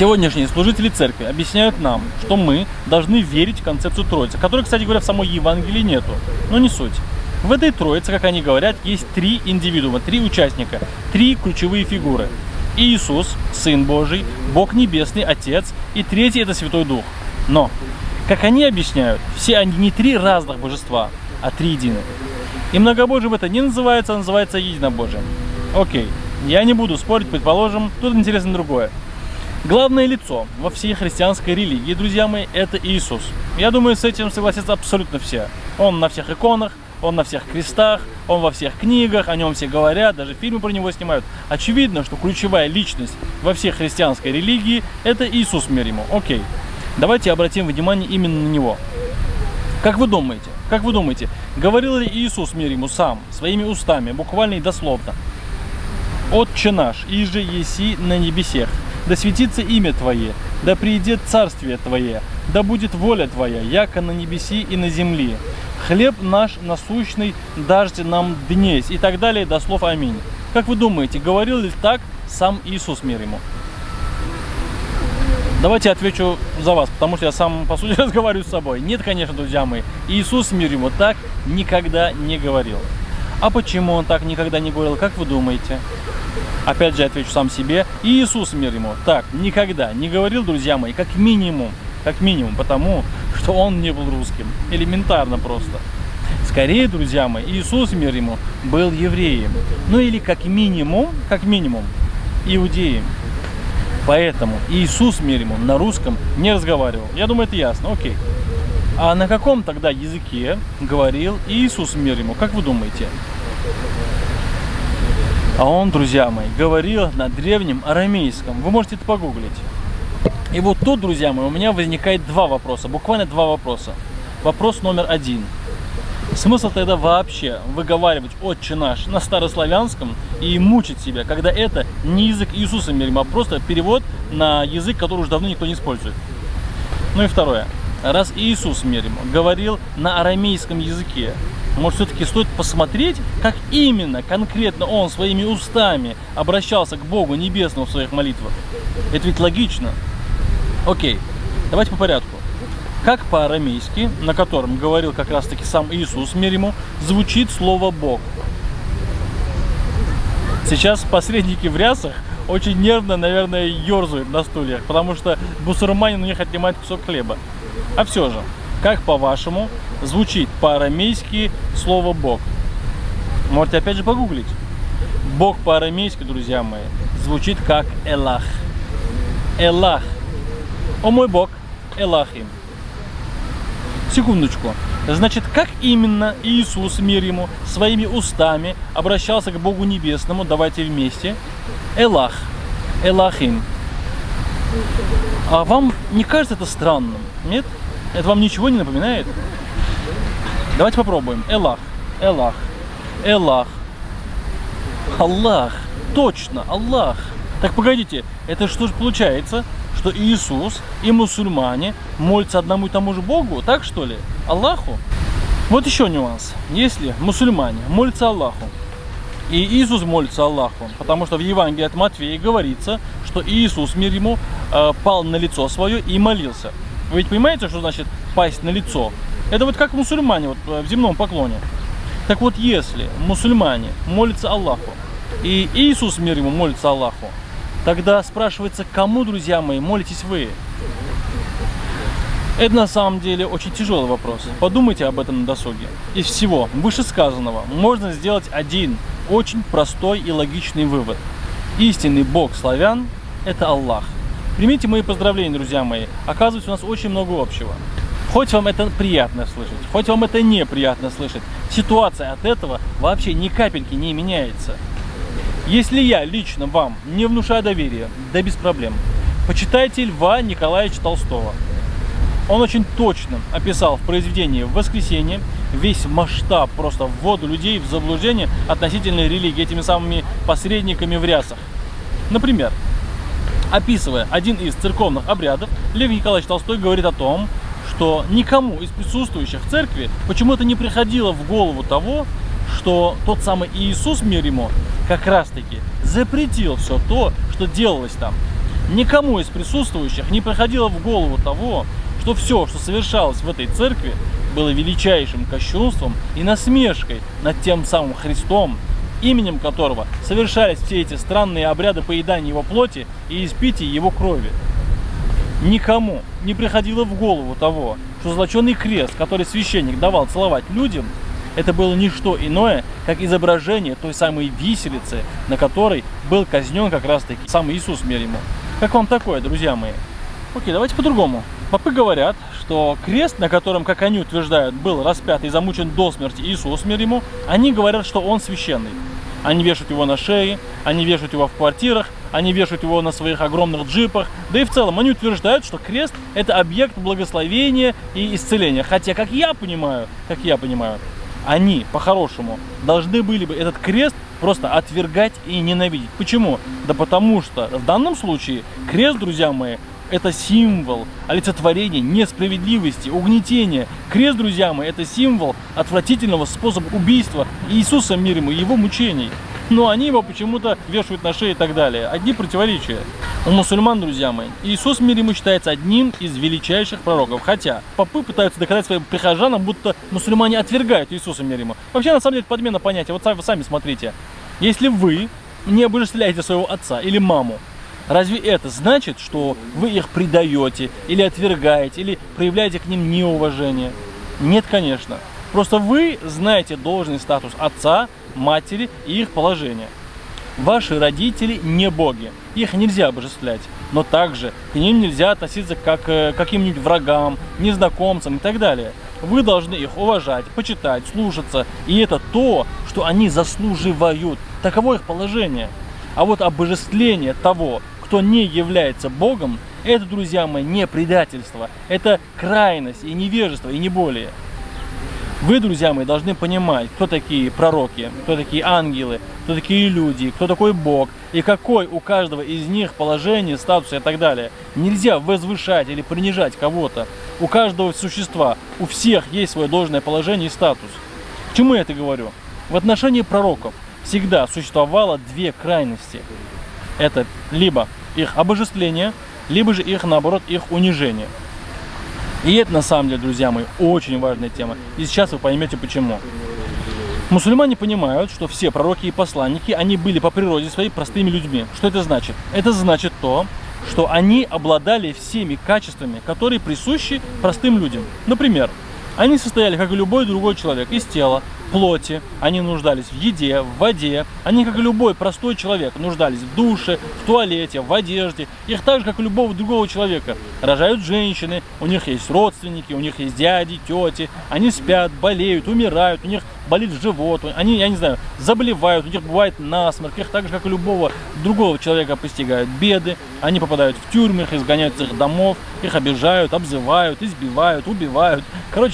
Сегодняшние служители церкви объясняют нам, что мы должны верить в концепцию Троицы, которой, кстати говоря, в самой Евангелии нету. Но не суть. В этой Троице, как они говорят, есть три индивидуума, три участника, три ключевые фигуры. Иисус, Сын Божий, Бог Небесный, Отец, и третий – это Святой Дух. Но, как они объясняют, все они не три разных божества, а три единых. И многобожием это не называется, а называется единобожием. Окей, я не буду спорить, предположим, тут интересно другое. Главное лицо во всей христианской религии, друзья мои, это Иисус. Я думаю, с этим согласятся абсолютно все. Он на всех иконах, он на всех крестах, он во всех книгах, о нем все говорят, даже фильмы про него снимают. Очевидно, что ключевая личность во всей христианской религии – это Иисус мир ему. Окей, давайте обратим внимание именно на него. Как вы думаете, как вы думаете, говорил ли Иисус мир ему сам, своими устами, буквально и дословно? «Отче наш, иже еси на небесех, да светится имя Твое, да придет царствие Твое, да будет воля Твоя, яко на небеси и на земли. Хлеб наш насущный даждь нам днесь» и так далее до слов «Аминь». Как вы думаете, говорил ли так сам Иисус мир ему? Давайте отвечу за вас, потому что я сам, по сути, разговариваю с собой. Нет, конечно, друзья мои, Иисус мир ему так никогда не говорил. А почему он так никогда не говорил, как вы думаете? Опять же, отвечу сам себе. Иисус мир ему так никогда не говорил, друзья мои, как минимум. Как минимум, потому что он не был русским. Элементарно просто. Скорее, друзья мои, Иисус мир ему был евреем. Ну или как минимум, как минимум, иудеем. Поэтому Иисус мир ему на русском не разговаривал. Я думаю, это ясно. Окей. А на каком тогда языке говорил Иисус мир ему? Как вы думаете? А он, друзья мои, говорил на древнем арамейском. Вы можете это погуглить. И вот тут, друзья мои, у меня возникает два вопроса, буквально два вопроса. Вопрос номер один. Смысл тогда вообще выговаривать «Отче наш» на старославянском и мучить себя, когда это не язык Иисуса мирим, а просто перевод на язык, который уже давно никто не использует. Ну и второе. Раз Иисус мирим говорил на арамейском языке, может, все-таки стоит посмотреть, как именно, конкретно он своими устами обращался к Богу Небесному в своих молитвах. Это ведь логично. Окей, давайте по порядку. Как по-арамейски, на котором говорил как раз-таки сам Иисус мир ему, звучит слово «Бог». Сейчас посредники в рясах очень нервно, наверное, ерзают на стульях, потому что бусурманин у них отнимает кусок хлеба. А все же, как по-вашему звучит по-арамейски слово Бог? Можете опять же погуглить. Бог по-арамейски, друзья мои, звучит как Элах. Элах. О мой Бог, Элахим. Секундочку. Значит, как именно Иисус, мир ему, своими устами обращался к Богу Небесному? Давайте вместе. Элах. Элахим. А вам не кажется это странным? Нет? Это вам ничего не напоминает? Давайте попробуем. Элах, Элах, Элах, Аллах. Точно, Аллах. Так погодите, это что же получается? Что Иисус и мусульмане молятся одному и тому же Богу? Так что ли? Аллаху? Вот еще нюанс. Если мусульмане молятся Аллаху, и Иисус молится Аллаху, потому что в Евангелии от Матфея говорится, что Иисус, мир ему, э, пал на лицо свое и молился. Вы ведь понимаете, что значит пасть на лицо? Это вот как мусульмане вот, э, в земном поклоне. Так вот, если мусульмане молятся Аллаху, и Иисус, мир ему, молится Аллаху, тогда спрашивается, кому, друзья мои, молитесь вы? Это на самом деле очень тяжелый вопрос. Подумайте об этом на досуге. Из всего вышесказанного можно сделать один очень простой и логичный вывод. Истинный Бог славян – это Аллах. Примите мои поздравления, друзья мои. Оказывается, у нас очень много общего. Хоть вам это приятно слышать, хоть вам это неприятно слышать, ситуация от этого вообще ни капельки не меняется. Если я лично вам не внушаю доверия, да без проблем, почитайте Льва Николаевича Толстого. Он очень точно описал в произведении «Воскресенье» весь масштаб просто ввода людей в заблуждение относительно религии этими самыми посредниками в рясах. Например, описывая один из церковных обрядов, Лев Николаевич Толстой говорит о том, что никому из присутствующих в церкви почему-то не приходило в голову того, что тот самый Иисус, мир ему, как раз таки запретил все то, что делалось там. Никому из присутствующих не приходило в голову того, что все, что совершалось в этой церкви, было величайшим кощунством и насмешкой над тем самым Христом, именем которого совершались все эти странные обряды поедания его плоти и испития его крови. Никому не приходило в голову того, что золоченый крест, который священник давал целовать людям, это было не что иное, как изображение той самой виселицы, на которой был казнен как раз таки сам Иисус мир ему. Как вам такое, друзья мои? Окей, давайте по-другому. Попы говорят, что крест, на котором, как они утверждают, был распят и замучен до смерти Иисус мир ему, они говорят, что он священный. Они вешают его на шее, они вешают его в квартирах, они вешают его на своих огромных джипах. Да и в целом они утверждают, что крест это объект благословения и исцеления. Хотя, как я понимаю, как я понимаю, они по-хорошему должны были бы этот крест просто отвергать и ненавидеть. Почему? Да потому что в данном случае крест, друзья мои, это символ олицетворения несправедливости, угнетения. Крест, друзья мои, это символ отвратительного способа убийства Иисуса мир ему его мучений. Но они его почему-то вешают на шею и так далее. Одни противоречия. У мусульман, друзья мои, Иисус мир ему считается одним из величайших пророков. Хотя попы пытаются доказать своим прихожанам, будто мусульмане отвергают Иисуса мир ему. Вообще, на самом деле, подмена понятия. Вот сами, сами смотрите. Если вы не обожествляете своего отца или маму, Разве это значит, что вы их предаете, или отвергаете, или проявляете к ним неуважение? Нет, конечно. Просто вы знаете должный статус отца, матери и их положение. Ваши родители не боги, их нельзя обожествлять, но также к ним нельзя относиться как к каким-нибудь врагам, незнакомцам и так далее. Вы должны их уважать, почитать, слушаться, и это то, что они заслуживают. Таково их положение. А вот обожествление того, кто не является Богом, это, друзья мои, не предательство, это крайность и невежество, и не более. Вы, друзья мои, должны понимать, кто такие пророки, кто такие ангелы, кто такие люди, кто такой Бог, и какой у каждого из них положение, статус и так далее. Нельзя возвышать или принижать кого-то. У каждого существа, у всех есть свое должное положение и статус. К чему я это говорю? В отношении пророков всегда существовало две крайности. Это либо их обожествление, либо же их, наоборот, их унижение. И это, на самом деле, друзья мои, очень важная тема. И сейчас вы поймете, почему. Мусульмане понимают, что все пророки и посланники, они были по природе своей простыми людьми. Что это значит? Это значит то, что они обладали всеми качествами, которые присущи простым людям. Например, они состояли, как и любой другой человек, из тела, плоти, они нуждались в еде, в воде. Они, как и любой простой человек, нуждались в душе, в туалете, в одежде. Их так же, как и любого другого человека. Рожают женщины, у них есть родственники, у них есть дяди, тети. Они спят, болеют, умирают, у них болит живот, они, я не знаю, заболевают, у них бывает насморк, их так же, как и любого другого человека постигают беды, они попадают в тюрьмы, их изгоняют из их домов, их обижают, обзывают, избивают, убивают.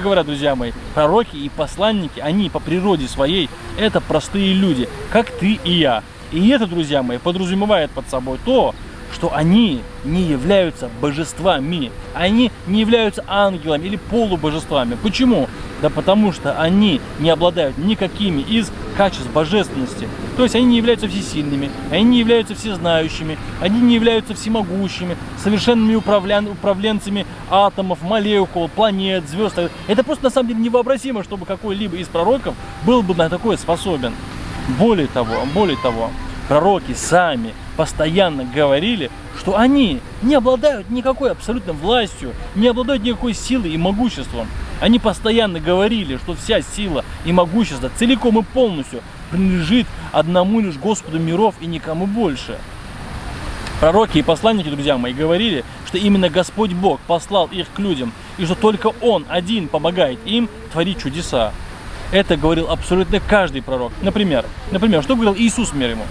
Короче говоря, друзья мои, пророки и посланники, они по природе своей, это простые люди, как ты и я. И это, друзья мои, подразумевает под собой то, что они не являются божествами, они не являются ангелами или полубожествами. Почему? Да потому что они не обладают никакими из качеств божественности. То есть они не являются всесильными, они не являются всезнающими, они не являются всемогущими, совершенными управлян, управленцами атомов, молекул, планет, звезд. Это просто на самом деле невообразимо, чтобы какой-либо из пророков был бы на такое способен. Более того, более того, пророки сами постоянно говорили, что они не обладают никакой абсолютно властью, не обладают никакой силой и могуществом. Они постоянно говорили, что вся сила и могущество целиком и полностью принадлежит одному лишь Господу миров и никому больше. Пророки и посланники, друзья мои, говорили, что именно Господь Бог послал их к людям, и что только Он один помогает им творить чудеса. Это говорил абсолютно каждый пророк. Например, например, что говорил Иисус мир ему?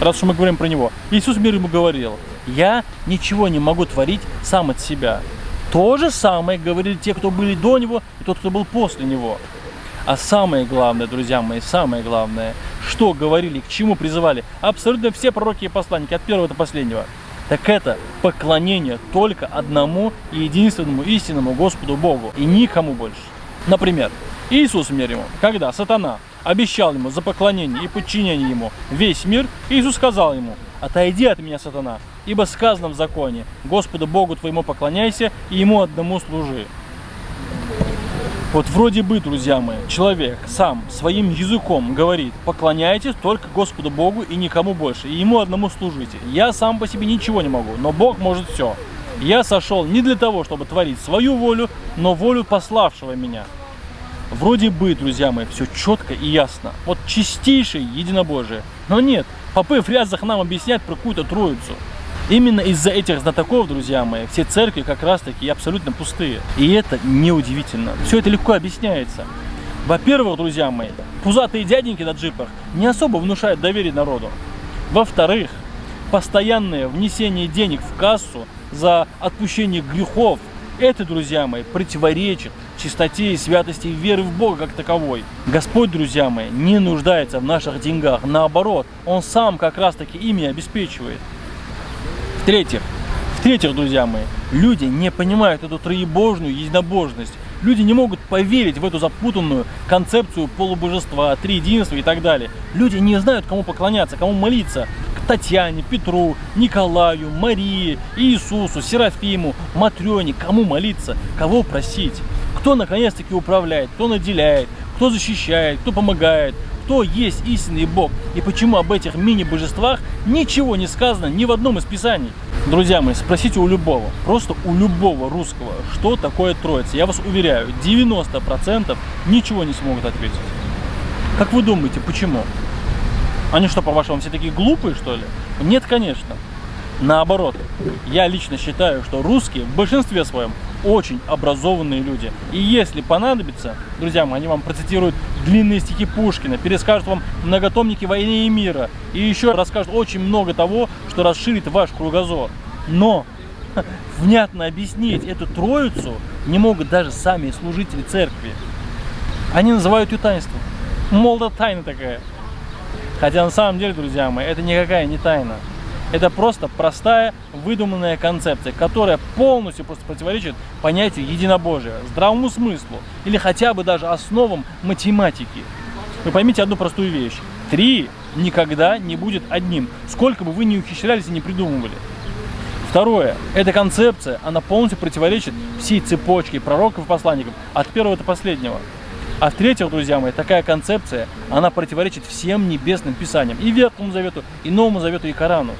Раз уж мы говорим про него. Иисус мир ему говорил, я ничего не могу творить сам от себя. То же самое говорили те, кто были до него, и тот, кто был после него. А самое главное, друзья мои, самое главное, что говорили, к чему призывали абсолютно все пророки и посланники, от первого до последнего, так это поклонение только одному и единственному истинному Господу Богу, и никому больше. Например, Иисус мир ему, когда сатана обещал ему за поклонение и подчинение ему весь мир, Иисус сказал ему, «Отойди от меня, сатана, ибо сказано в законе, Господу Богу твоему поклоняйся и Ему одному служи». Вот вроде бы, друзья мои, человек сам своим языком говорит, поклоняйтесь только Господу Богу и никому больше, и Ему одному служите. Я сам по себе ничего не могу, но Бог может все. Я сошел не для того, чтобы творить свою волю, но волю пославшего меня. Вроде бы, друзья мои, все четко и ясно. Вот чистейшее единобожие. Но нет, попы в рязах нам объяснять про какую-то троицу. Именно из-за этих знатоков, друзья мои, все церкви как раз таки абсолютно пустые. И это неудивительно. Все это легко объясняется. Во-первых, друзья мои, пузатые дяденьки на джипах не особо внушают доверие народу. Во-вторых, постоянное внесение денег в кассу за отпущение грехов, это, друзья мои, противоречит чистоте и святости веры в Бога как таковой. Господь, друзья мои, не нуждается в наших деньгах. Наоборот, Он сам как раз таки ими обеспечивает. В-третьих, в-третьих, друзья мои, люди не понимают эту троебожную единобожность. Люди не могут поверить в эту запутанную концепцию полубожества, триединства и так далее. Люди не знают, кому поклоняться, кому молиться. К Татьяне, Петру, Николаю, Марии, Иисусу, Серафиму, Матрёне. Кому молиться, кого просить. Кто наконец-таки управляет, кто наделяет, кто защищает, кто помогает, кто есть истинный Бог и почему об этих мини-божествах ничего не сказано ни в одном из писаний. Друзья мои, спросите у любого, просто у любого русского, что такое Троица. Я вас уверяю, 90% ничего не смогут ответить. Как вы думаете, почему? Они что, по-вашему, все такие глупые, что ли? Нет, конечно. Наоборот, я лично считаю, что русские в большинстве своем очень образованные люди. И если понадобится, друзья мои, они вам процитируют длинные стихи Пушкина, перескажут вам многотомники «Войны и мира» и еще расскажут очень много того, что расширит ваш кругозор. Но внятно объяснить эту троицу не могут даже сами служители церкви. Они называют ее таинством. Мол, да тайна такая. Хотя на самом деле, друзья мои, это никакая не тайна. Это просто простая выдуманная концепция, которая полностью просто противоречит понятию единобожия, здравому смыслу или хотя бы даже основам математики. Вы поймите одну простую вещь. Три никогда не будет одним, сколько бы вы ни ухищрялись и не придумывали. Второе. Эта концепция, она полностью противоречит всей цепочке пророков и посланников, от первого до последнего. А в-третьих, друзья мои, такая концепция, она противоречит всем небесным писаниям, и Ветхому Завету, и Новому Завету, и Корану.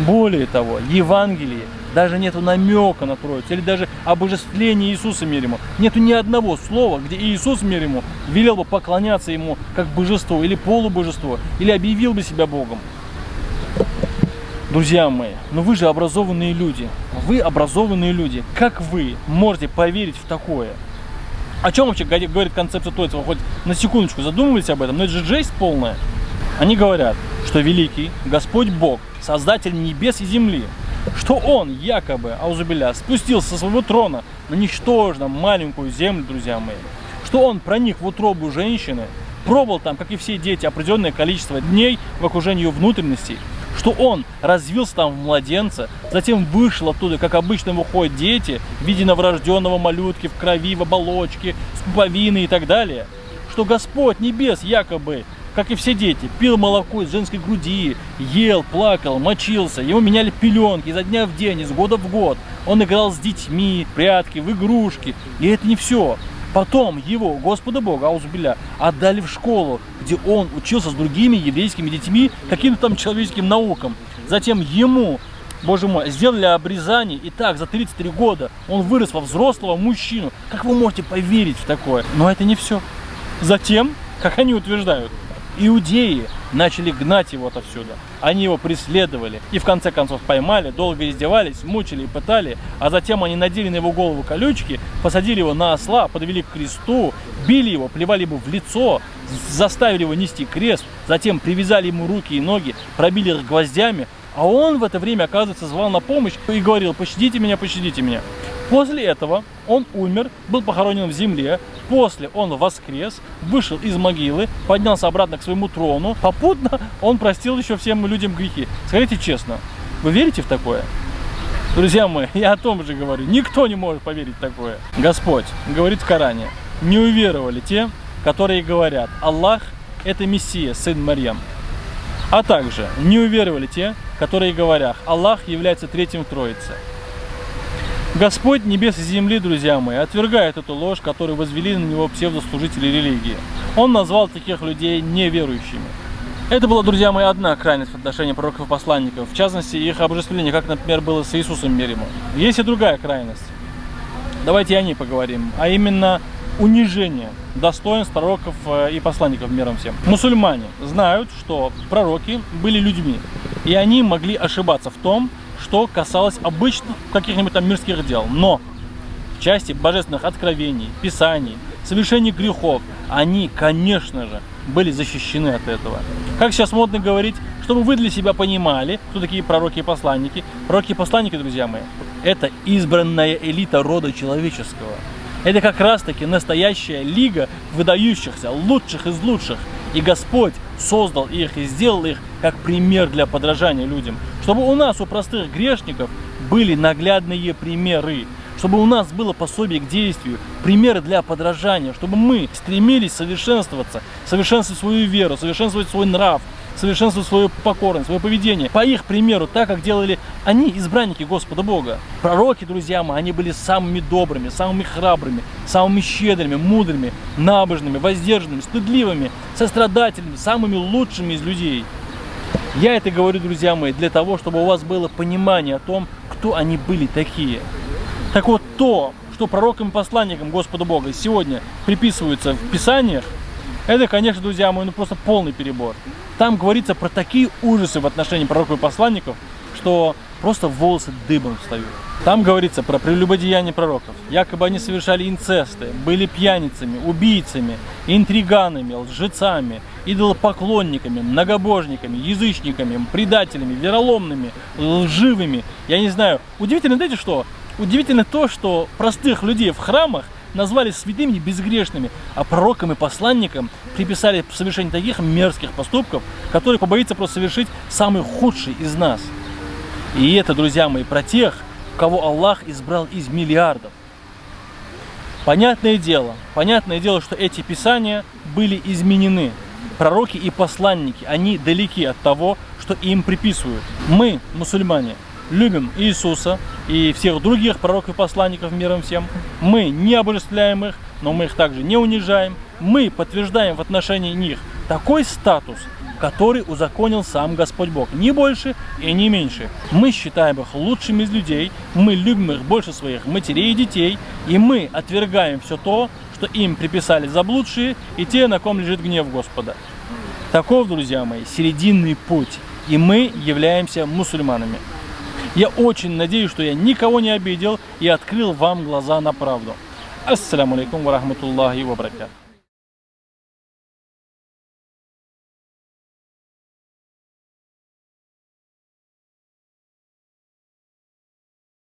Более того, в Евангелии даже нету намека на Троицу, или даже обожествления Иисуса мир. Нету ни одного слова, где Иисус мир велел бы поклоняться ему как божеству или полубожеству, или объявил бы себя Богом. Друзья мои, ну вы же образованные люди. Вы образованные люди. Как вы можете поверить в такое? О чем вообще говорит концепция Троицы? Вы хоть на секундочку задумывались об этом? Но это же жесть полная. Они говорят, что великий Господь Бог создатель небес и земли, что он якобы, аузубиля, спустился со своего трона на ничтожно маленькую землю, друзья мои, что он проник в утробу женщины, пробыл там, как и все дети, определенное количество дней в окружении ее внутренностей, что он развился там в младенца, затем вышел оттуда, как обычно выходят дети, в виде новорожденного малютки в крови, в оболочке, с пуповиной и так далее, что Господь небес якобы как и все дети, пил молоко из женской груди, ел, плакал, мочился, ему меняли пеленки изо дня в день, из года в год. Он играл с детьми, прятки, в игрушки. И это не все. Потом его, Господа Бога, Аузубиля, отдали в школу, где он учился с другими еврейскими детьми каким-то там человеческим наукам. Затем ему, боже мой, сделали обрезание, и так за 33 года он вырос во взрослого мужчину. Как вы можете поверить в такое? Но это не все. Затем, как они утверждают, Иудеи начали гнать его отовсюду. Они его преследовали и в конце концов поймали, долго издевались, мучили и пытали, а затем они надели на его голову колючки, посадили его на осла, подвели к кресту, били его, плевали ему в лицо, заставили его нести крест, затем привязали ему руки и ноги, пробили их гвоздями, а он в это время, оказывается, звал на помощь и говорил, пощадите меня, пощадите меня. После этого он умер, был похоронен в земле, после он воскрес, вышел из могилы, поднялся обратно к своему трону, попутно он простил еще всем людям грехи. Скажите честно, вы верите в такое? Друзья мои, я о том же говорю, никто не может поверить в такое. Господь говорит в Коране, не уверовали те, которые говорят, Аллах – это Мессия, сын Марьям. А также не уверовали те, которые говорят, Аллах является третьим в Троице. Господь небес и земли, друзья мои, отвергает эту ложь, которую возвели на него псевдослужители религии. Он назвал таких людей неверующими. Это была, друзья мои, одна крайность в отношении пророков и посланников, в частности, их обожествление, как, например, было с Иисусом мир Есть и другая крайность. Давайте о ней поговорим, а именно унижение достоинств пророков э, и посланников миром всем. Мусульмане знают, что пророки были людьми, и они могли ошибаться в том, что касалось обычных каких-нибудь там мирских дел. Но в части божественных откровений, писаний, совершения грехов, они, конечно же, были защищены от этого. Как сейчас модно говорить, чтобы вы для себя понимали, кто такие пророки и посланники. Пророки и посланники, друзья мои, это избранная элита рода человеческого. Это как раз таки настоящая лига выдающихся, лучших из лучших. И Господь создал их и сделал их как пример для подражания людям. Чтобы у нас, у простых грешников, были наглядные примеры. Чтобы у нас было пособие к действию, примеры для подражания. Чтобы мы стремились совершенствоваться, совершенствовать свою веру, совершенствовать свой нрав, совершенствовать свою покорность, свое поведение. По их примеру, так как делали они, избранники Господа Бога. Пророки, друзья мои, они были самыми добрыми, самыми храбрыми, самыми щедрыми, мудрыми, набожными, воздержанными, стыдливыми, сострадательными, самыми лучшими из людей. Я это говорю, друзья мои, для того, чтобы у вас было понимание о том, кто они были такие. Так вот, то, что пророкам и посланникам Господа Бога сегодня приписывается в Писаниях, это, конечно, друзья мои, ну просто полный перебор. Там говорится про такие ужасы в отношении пророков и посланников, что просто волосы дыбом встают. Там говорится про прелюбодеяние пророков. Якобы они совершали инцесты, были пьяницами, убийцами, интриганами, лжецами, идолопоклонниками, многобожниками, язычниками, предателями, вероломными, лживыми. Я не знаю. Удивительно, знаете что? Удивительно то, что простых людей в храмах назвали святыми безгрешными, а пророкам и посланникам приписали совершение таких мерзких поступков, которые побоится просто совершить самый худший из нас. И это, друзья мои, про тех, кого Аллах избрал из миллиардов. Понятное дело, понятное дело, что эти писания были изменены. Пророки и посланники, они далеки от того, что им приписывают. Мы, мусульмане, любим Иисуса и всех других пророков и посланников миром всем. Мы не обожествляем их, но мы их также не унижаем. Мы подтверждаем в отношении них такой статус, который узаконил сам Господь Бог. Ни больше и не меньше. Мы считаем их лучшими из людей, мы любим их больше своих матерей и детей, и мы отвергаем все то, что им приписали заблудшие и те, на ком лежит гнев Господа. Таков, друзья мои, серединный путь, и мы являемся мусульманами. Я очень надеюсь, что я никого не обидел и открыл вам глаза на правду. Ассаламу алейкум ва рахматуллахи ва баракату.